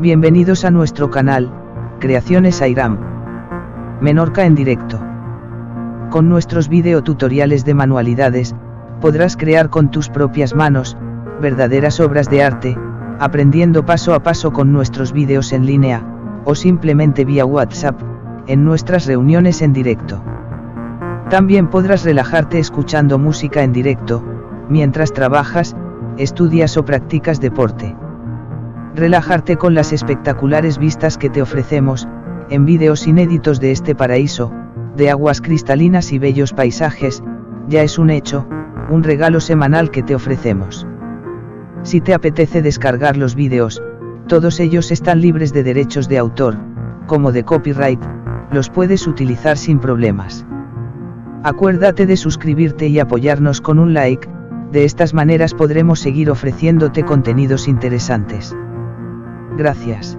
Bienvenidos a nuestro canal, Creaciones Airam. Menorca en directo. Con nuestros videotutoriales de manualidades, podrás crear con tus propias manos, verdaderas obras de arte, aprendiendo paso a paso con nuestros vídeos en línea, o simplemente vía WhatsApp, en nuestras reuniones en directo. También podrás relajarte escuchando música en directo, mientras trabajas, estudias o practicas deporte. Relajarte con las espectaculares vistas que te ofrecemos, en vídeos inéditos de este paraíso, de aguas cristalinas y bellos paisajes, ya es un hecho, un regalo semanal que te ofrecemos. Si te apetece descargar los vídeos, todos ellos están libres de derechos de autor, como de copyright, los puedes utilizar sin problemas. Acuérdate de suscribirte y apoyarnos con un like, de estas maneras podremos seguir ofreciéndote contenidos interesantes. Gracias.